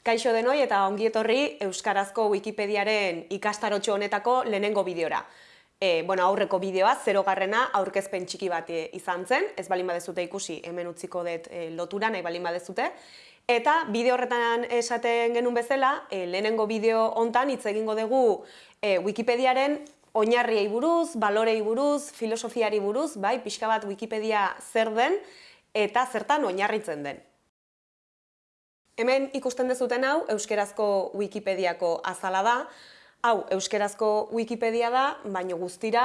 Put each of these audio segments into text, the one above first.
Kaixo denoi eta ongi etorri Euskarazko Wikipediaren ikastarotxo honetako lehenengo bideora. E, bueno, aurreko bideoa, zero garrena, aurkezpen txiki bat e, izan zen, ez balin badezute ikusi, hemen utziko dut e, lotura, nahi balin badezute. Eta bideo horretan esaten genuen bezala, e, lehenengo bideo hontan hitz egingo dugu e, Wikipediaren oinarriei buruz, balorei buruz, filosofiari buruz, bai, pixka bat Wikipedia zer den eta zertan oinarritzen den. Hemen ikusten dezuten hau, euskerazko Wikipediako azala da. Hau, euskerazko Wikipedia da, baina guztira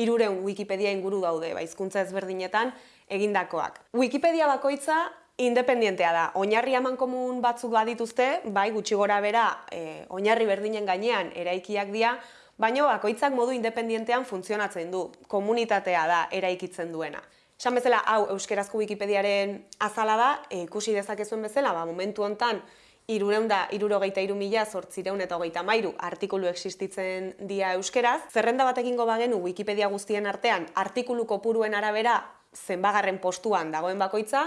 irureun Wikipedia inguru daude, baizkuntza ezberdinetan egindakoak. Wikipedia bakoitza independientea da. Oinarri komun batzuk badituzte, bai gutxi gora bera, e, oinarri berdinen gainean eraikiak dira, baina bakoitzak modu independientean funtzionatzen du. Komunitatea da eraikitzen duena. Esan bezala, hau euskerazko Wikipediaren azala da, e, ikusi dezakezuen bezala, ba, momentu hontan irureun da, irurogeita iru mila, zortzireun eta hogeita mairu artikulu existitzen dia euskeraz. Zerrenda bat egingo bagenu Wikipedia guztien artean, artikulu kopuruen arabera zenbagarren postuan dagoen bakoitza,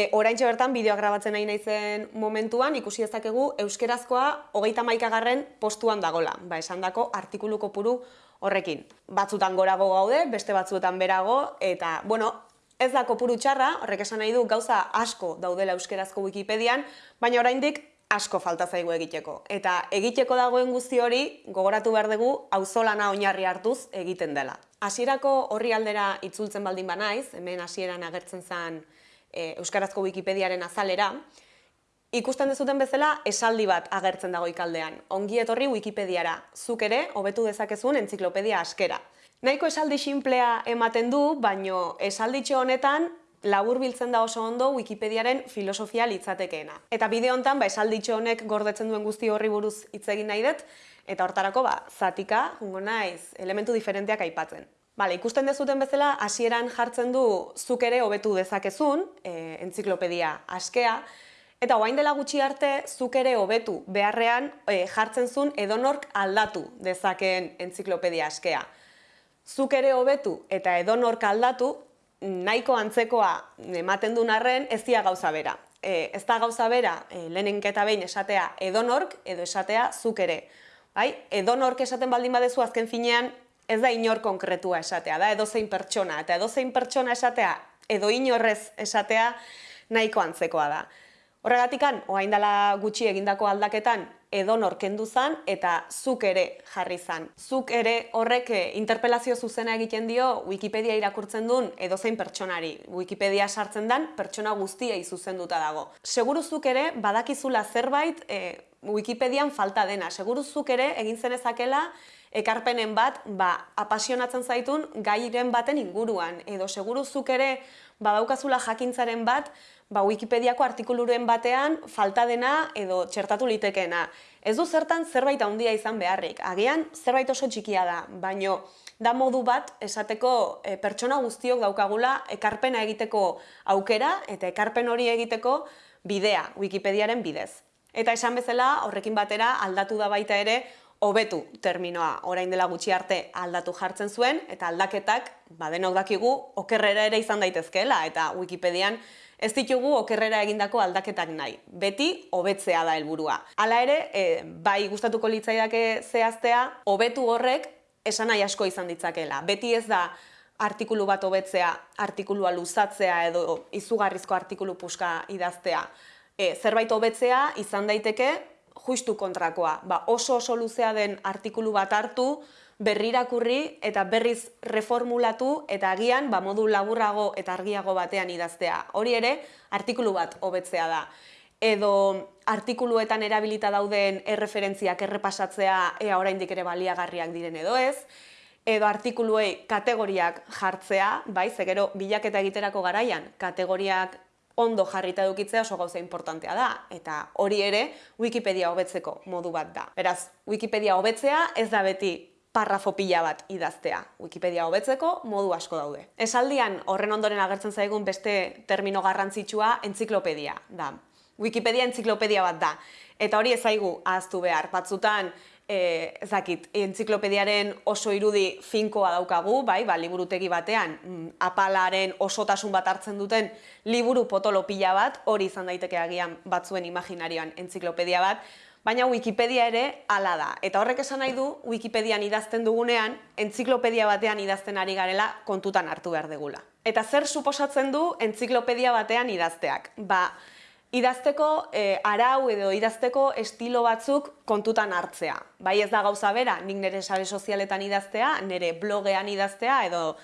e, orain bertan bideoa grabatzen nahi naizen momentuan, ikusi ezakegu euskerazkoa hogeita maikagarren postuan dagola, ba, esan dako artikulu kopuru horrekin. Batzutan gorago gaude, beste batzuetan berago, eta, bueno, ez da kopuru txarra, horrek esan nahi du gauza asko daudela euskerazko Wikipedian, baina oraindik asko falta zaigu egiteko. Eta egiteko dagoen guzti hori, gogoratu behar dugu, auzolana oinarri hartuz egiten dela. Hasierako horri aldera itzultzen baldin banaiz, hemen hasieran agertzen zen e, Euskarazko Wikipediaren azalera, Ikusten dezuten bezala, esaldi bat agertzen dago ikaldean. Ongi etorri Wikipediara, zuk ere, hobetu dezakezun entziklopedia askera. Nahiko esaldi sinplea ematen du, baino esalditxo honetan labur biltzen da oso ondo Wikipediaren filosofia litzatekeena. Eta bideo honetan, ba, esalditxo honek gordetzen duen guzti horri buruz hitz egin nahi dut, eta hortarako, ba, zatika, jungo naiz, elementu diferenteak aipatzen. Bale, ikusten dezuten bezala, hasieran jartzen du zuk ere hobetu dezakezun, e, entziklopedia askea, Eta oain dela gutxi arte, zuk ere hobetu beharrean e, jartzen zuen edonork aldatu dezakeen entziklopedia askea. Zuk ere hobetu eta edonork aldatu, nahiko antzekoa ematen duen arren ez dia gauza bera. E, ez da gauza bera, e, eta behin esatea edonork edo esatea zuk ere. Bai? Edonork esaten baldin badezu azken finean ez da inor konkretua esatea, da edozein pertsona. Eta edozein pertsona esatea edo inorrez esatea nahiko antzekoa da. Horregatikan, oain dela gutxi egindako aldaketan, edo norkendu zan eta zuk ere jarri zan. Zuk ere horrek eh, interpelazio zuzena egiten dio Wikipedia irakurtzen duen edozein pertsonari. Wikipedia sartzen dan pertsona guztiei zuzenduta dago. Seguru zuk ere badakizula zerbait e, Wikipedian falta dena. Seguru zuk ere egin zenezakela ekarpenen bat ba, apasionatzen zaitun gairen baten inguruan. Edo seguru zuk ere badaukazula jakintzaren bat ba, Wikipediako artikuluren batean falta dena edo txertatu litekeena. Ez du zertan zerbait handia izan beharrik. Agian zerbait oso txikia da, baino da modu bat esateko e, pertsona guztiok daukagula ekarpena egiteko aukera eta ekarpen hori egiteko bidea, Wikipediaren bidez. Eta esan bezala, horrekin batera aldatu da baita ere hobetu terminoa orain dela gutxi arte aldatu jartzen zuen eta aldaketak badenok dakigu okerrera ere izan daitezkeela eta Wikipedian ez ditugu okerrera egindako aldaketak nahi. Beti hobetzea da helburua. Hala ere, e, bai gustatuko litzaidake zehaztea, hobetu horrek esan nahi asko izan ditzakela. Beti ez da artikulu bat hobetzea, artikulua luzatzea edo izugarrizko artikulu puska idaztea. E, zerbait hobetzea izan daiteke justu kontrakoa. Ba, oso oso luzea den artikulu bat hartu, berrirakurri eta berriz reformulatu eta agian ba, modu laburrago eta argiago batean idaztea. Hori ere, artikulu bat hobetzea da. Edo artikuluetan erabilita dauden erreferentziak errepasatzea ea oraindik ere baliagarriak diren edo ez, edo artikuluei kategoriak jartzea, bai, zegero bilaketa egiterako garaian, kategoriak ondo jarrita edukitzea oso gauza importantea da, eta hori ere Wikipedia hobetzeko modu bat da. Beraz, Wikipedia hobetzea ez da beti parrafo pila bat idaztea. Wikipedia hobetzeko modu asko daude. Esaldian horren ondoren agertzen zaigun beste termino garrantzitsua entziklopedia da. Wikipedia entziklopedia bat da. Eta hori ez zaigu ahaztu behar. Batzutan e, ezakit, entziklopediaren oso irudi finkoa daukagu, bai, ba, liburutegi batean, mm, apalaren osotasun bat hartzen duten liburu potolo pila bat, hori izan daiteke agian batzuen imaginarioan entziklopedia bat, baina Wikipedia ere hala da. Eta horrek esan nahi du, Wikipedian idazten dugunean, entziklopedia batean idazten ari garela kontutan hartu behar degula. Eta zer suposatzen du entziklopedia batean idazteak? Ba, idazteko e, arau edo idazteko estilo batzuk kontutan hartzea. Bai ez da gauza bera, nik nire sare sozialetan idaztea, nire blogean idaztea edo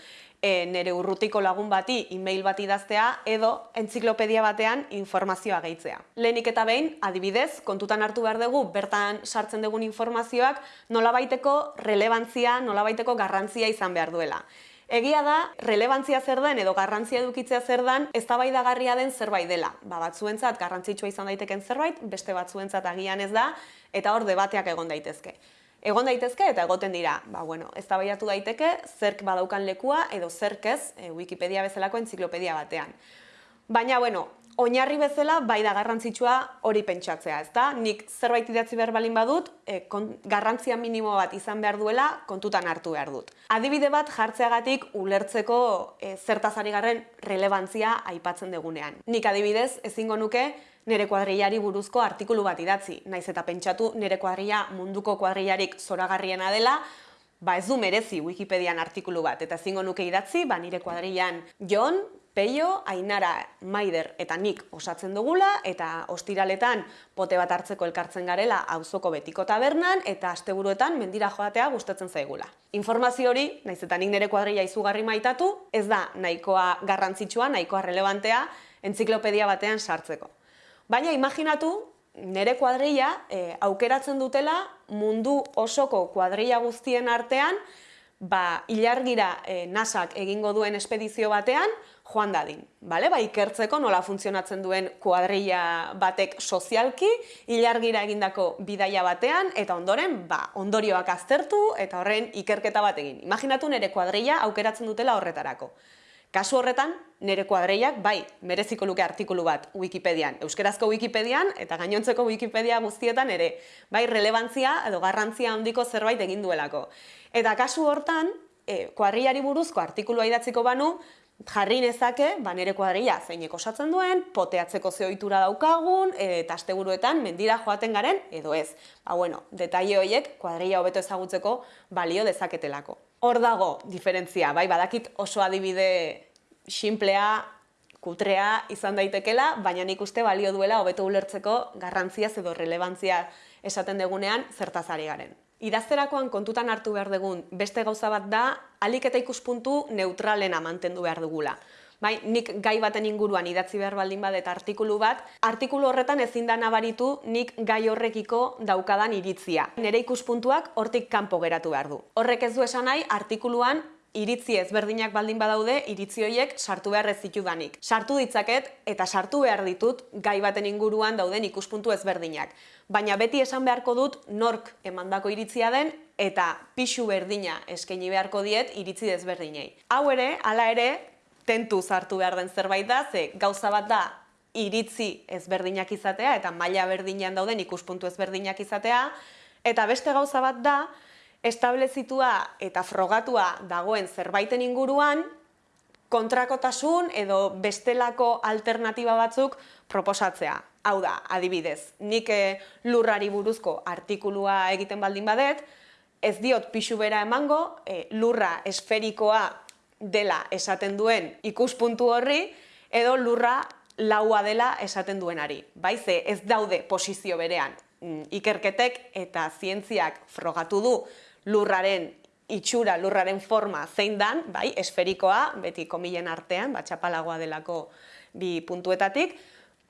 e, nire urrutiko lagun bati e-mail bat idaztea edo entziklopedia batean informazioa gehitzea. Lehenik eta behin, adibidez, kontutan hartu behar dugu, bertan sartzen dugun informazioak nolabaiteko relevantzia, nolabaiteko garrantzia izan behar duela. Egia da, relevantzia zer den edo garrantzia edukitzea zer den, eztabaidagarria den zerbait dela. Ba, batzuentzat garrantzitsua izan daiteken zerbait, beste batzuentzat agian ez da, eta hor debateak egon daitezke. Egon daitezke eta egoten dira, ba, bueno, eztabaidatu daiteke zerk badaukan lekua edo zerk ez e, Wikipedia bezalako entziklopedia batean. Baina, bueno, oinarri bezala bai da garrantzitsua hori pentsatzea, ezta? Nik zerbait idatzi behar balin badut, e, garrantzia minimo bat izan behar duela kontutan hartu behar dut. Adibide bat jartzeagatik ulertzeko e, zertazari garren relevantzia aipatzen degunean. Nik adibidez ezingo nuke nire kuadrillari buruzko artikulu bat idatzi, naiz eta pentsatu nire kuadrilla munduko kuadrillarik zoragarriena dela, ba ez du merezi Wikipedian artikulu bat, eta ezingo nuke idatzi, ba nire kuadrillan Jon, Peio, Ainara, Maider eta nik osatzen dugula eta ostiraletan pote bat hartzeko elkartzen garela auzoko betiko tabernan eta asteburuetan mendira joatea gustatzen zaigula. Informazio hori, naiz eta nik nire kuadrilla izugarri maitatu, ez da nahikoa garrantzitsua, nahikoa relevantea entziklopedia batean sartzeko. Baina imaginatu, nire kuadrilla e, aukeratzen dutela mundu osoko kuadrilla guztien artean ba, ilargira e, nasak egingo duen espedizio batean, joan dadin. Bale? Ba, ikertzeko nola funtzionatzen duen kuadrilla batek sozialki, ilargira egindako bidaia batean, eta ondoren, ba, ondorioak aztertu, eta horren ikerketa bat egin. Imaginatu nire kuadrilla aukeratzen dutela horretarako. Kasu horretan, nire kuadreiak, bai, mereziko luke artikulu bat Wikipedian, euskerazko Wikipedian eta gainontzeko Wikipedia guztietan ere, bai, relevantzia edo garrantzia handiko zerbait egin duelako. Eta kasu hortan, e, kuadriari buruzko artikulua idatziko banu, jarri nezake, ba, nire kuadria zeinek osatzen duen, poteatzeko zeoitura daukagun, e, eta asteburuetan mendira joaten garen, edo ez. Ba, bueno, detaile horiek kuadria hobeto ezagutzeko balio dezaketelako. Hor dago diferentzia, bai, badakit oso adibide simplea, kutrea izan daitekela, baina nik uste balio duela hobeto ulertzeko garrantzia edo relevantzia esaten degunean zertazari garen. Idazterakoan kontutan hartu behar dugun beste gauza bat da, alik eta ikuspuntu neutralena mantendu behar dugula. Bai, nik gai baten inguruan idatzi behar baldin badet artikulu bat, artikulu horretan ezin da nabaritu nik gai horrekiko daukadan iritzia. Nere ikuspuntuak hortik kanpo geratu behar du. Horrek ez du esan nahi artikuluan iritzi ezberdinak baldin badaude, iritzi horiek sartu behar ez ditudanik. Sartu ditzaket eta sartu behar ditut gai baten inguruan dauden ikuspuntu ezberdinak. Baina beti esan beharko dut nork emandako iritzia den eta pixu berdina eskaini beharko diet iritzi ezberdinei. Hau ere, hala ere, tentu sartu behar den zerbait da, ze gauza bat da iritzi ezberdinak izatea eta maila berdinean dauden ikuspuntu ezberdinak izatea, eta beste gauza bat da, establezitua eta frogatua dagoen zerbaiten inguruan, kontrakotasun edo bestelako alternatiba batzuk proposatzea. Hau da, adibidez, nik eh, lurrari buruzko artikulua egiten baldin badet, ez diot pixu bera emango, e, lurra esferikoa dela esaten duen ikuspuntu horri, edo lurra laua dela esaten duenari. Baize, ez daude posizio berean. Mm, ikerketek eta zientziak frogatu du lurraren itxura, lurraren forma zein dan, bai, esferikoa, beti komilen artean, bat txapalagoa delako bi puntuetatik,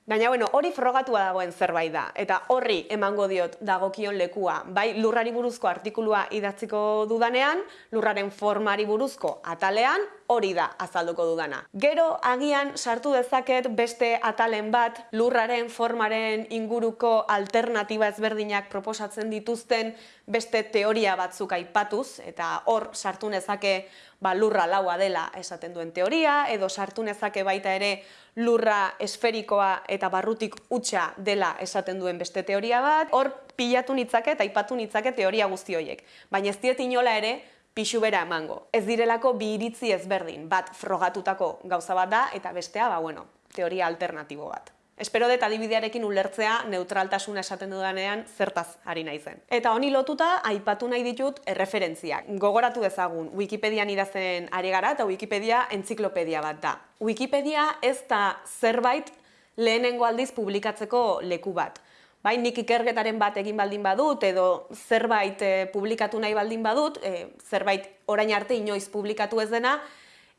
Baina, bueno, hori frogatua dagoen zerbait da, eta horri emango diot dagokion lekua. Bai, lurrari buruzko artikulua idatziko dudanean, lurraren formari buruzko atalean, hori da azalduko dudana. Gero agian sartu dezaket beste atalen bat lurraren formaren inguruko alternatiba ezberdinak proposatzen dituzten beste teoria batzuk aipatuz eta hor sartu nezake ba, lurra laua dela esaten duen teoria edo sartu nezake baita ere lurra esferikoa eta barrutik utxa dela esaten duen beste teoria bat, hor pilatu nitzake eta aipatu nitzake teoria guzti horiek. Baina ez diet inola ere pixu bera emango. Ez direlako bi iritzi ezberdin, bat frogatutako gauza bat da eta bestea, ba, bueno, teoria alternatibo bat. Espero dut adibidearekin ulertzea neutraltasuna esaten dudanean zertaz ari naizen. Eta honi lotuta aipatu nahi ditut erreferentziak. Gogoratu dezagun, Wikipedian idazten ari gara eta Wikipedia entziklopedia bat da. Wikipedia ez da zerbait lehenengo aldiz publikatzeko leku bat bai, nik ikergetaren bat egin baldin badut, edo zerbait e, publikatu nahi baldin badut, e, zerbait orain arte inoiz publikatu ez dena,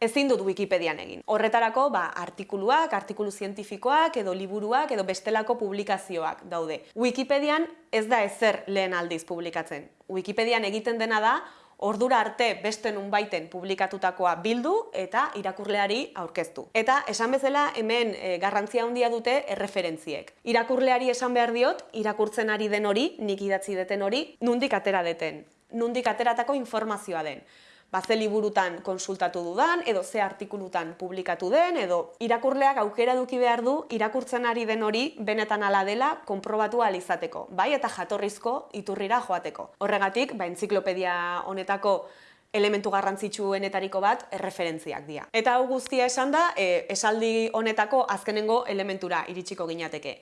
ezin dut Wikipedian egin. Horretarako, ba, artikuluak, artikulu zientifikoak, edo liburuak, edo bestelako publikazioak daude. Wikipedian ez da ezer lehen aldiz publikatzen. Wikipedian egiten dena da, ordura arte beste nun baiten publikatutakoa bildu eta irakurleari aurkeztu. Eta esan bezala hemen e, garrantzia handia dute erreferentziek. Irakurleari esan behar diot, irakurtzen ari den hori, nik idatzi deten hori, nundik atera deten, nundik ateratako informazioa den ba, ze liburutan konsultatu dudan, edo ze artikulutan publikatu den, edo irakurleak aukera duki behar du irakurtzen ari den hori benetan ala dela konprobatu izateko, bai eta jatorrizko iturrira joateko. Horregatik, ba, entziklopedia honetako elementu garrantzitsuenetariko bat erreferentziak dira. Eta hau guztia esan da, e, esaldi honetako azkenengo elementura iritsiko ginateke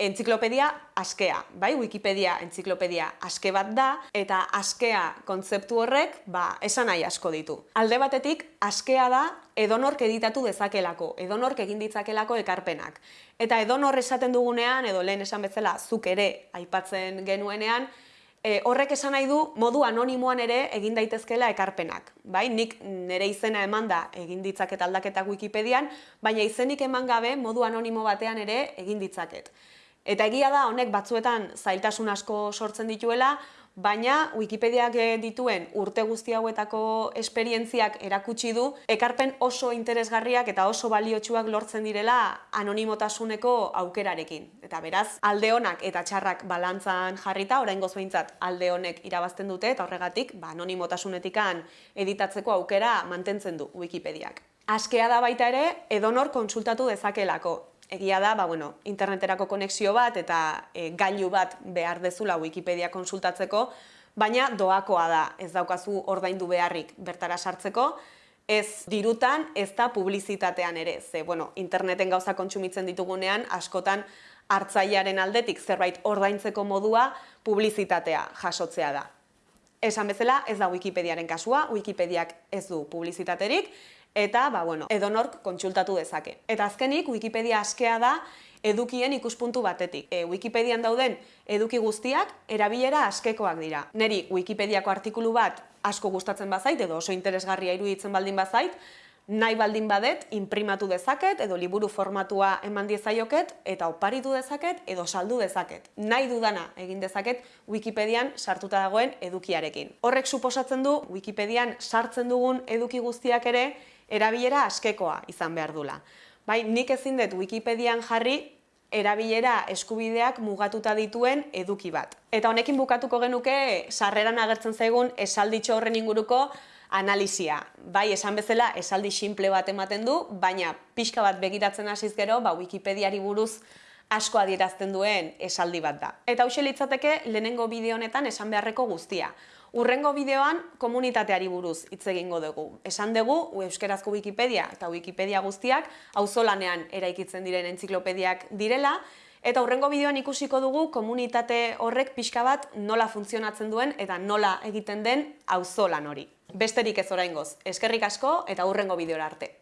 entziklopedia askea, bai? Wikipedia entziklopedia aske bat da, eta askea kontzeptu horrek, ba, esan nahi asko ditu. Alde batetik, askea da edonork editatu dezakelako, edonork egin ditzakelako ekarpenak. Eta edonor esaten dugunean, edo lehen esan bezala, zuk ere aipatzen genuenean, E, horrek esan nahi du modu anonimoan ere egin daitezkela ekarpenak. Bai, nik nire izena eman da egin ditzaket aldaketak Wikipedian, baina izenik eman gabe modu anonimo batean ere egin ditzaket. Eta egia da honek batzuetan zailtasun asko sortzen dituela, baina Wikipediak dituen urte guzti hauetako esperientziak erakutsi du ekarpen oso interesgarriak eta oso baliotsuak lortzen direla anonimotasuneko aukerarekin. Eta beraz, alde honak eta txarrak balantzan jarrita, orain behintzat alde honek irabazten dute eta horregatik ba, anonimotasunetikan editatzeko aukera mantentzen du Wikipediak. Askea da baita ere, edonor konsultatu dezakelako egia da, ba, bueno, interneterako konexio bat eta e, gailu bat behar dezula Wikipedia konsultatzeko, baina doakoa da, ez daukazu ordaindu beharrik bertara sartzeko, ez dirutan, ez da publizitatean ere, ze, bueno, interneten gauza kontsumitzen ditugunean, askotan hartzailearen aldetik zerbait ordaintzeko modua publizitatea jasotzea da. Esan bezala, ez da Wikipediaren kasua, Wikipediak ez du publizitaterik, eta ba, bueno, edonork kontsultatu dezake. Eta azkenik, Wikipedia askea da edukien ikuspuntu batetik. E, Wikipedian dauden eduki guztiak erabilera askekoak dira. Neri Wikipediako artikulu bat asko gustatzen bazait edo oso interesgarria iruditzen baldin bazait, nahi baldin badet, imprimatu dezaket, edo liburu formatua eman diezaioket, eta oparitu dezaket, edo saldu dezaket. Nahi dudana egin dezaket Wikipedian sartuta dagoen edukiarekin. Horrek suposatzen du, Wikipedian sartzen dugun eduki guztiak ere, erabilera askekoa izan behar dula. Bai, nik ezin dut Wikipedian jarri erabilera eskubideak mugatuta dituen eduki bat. Eta honekin bukatuko genuke sarreran agertzen zaigun esalditxo horren inguruko analizia. Bai, esan bezala esaldi simple bat ematen du, baina pixka bat begiratzen hasiz gero, ba, Wikipediari buruz asko adierazten duen esaldi bat da. Eta hau litzateke lehenengo bideo honetan esan beharreko guztia. Urrengo bideoan komunitateari buruz hitz egingo dugu. Esan dugu euskerazko Wikipedia eta Wikipedia guztiak auzolanean eraikitzen diren entziklopediak direla eta urrengo bideoan ikusiko dugu komunitate horrek pixka bat nola funtzionatzen duen eta nola egiten den auzolan hori. Besterik ez oraingoz. Eskerrik asko eta urrengo bideora arte.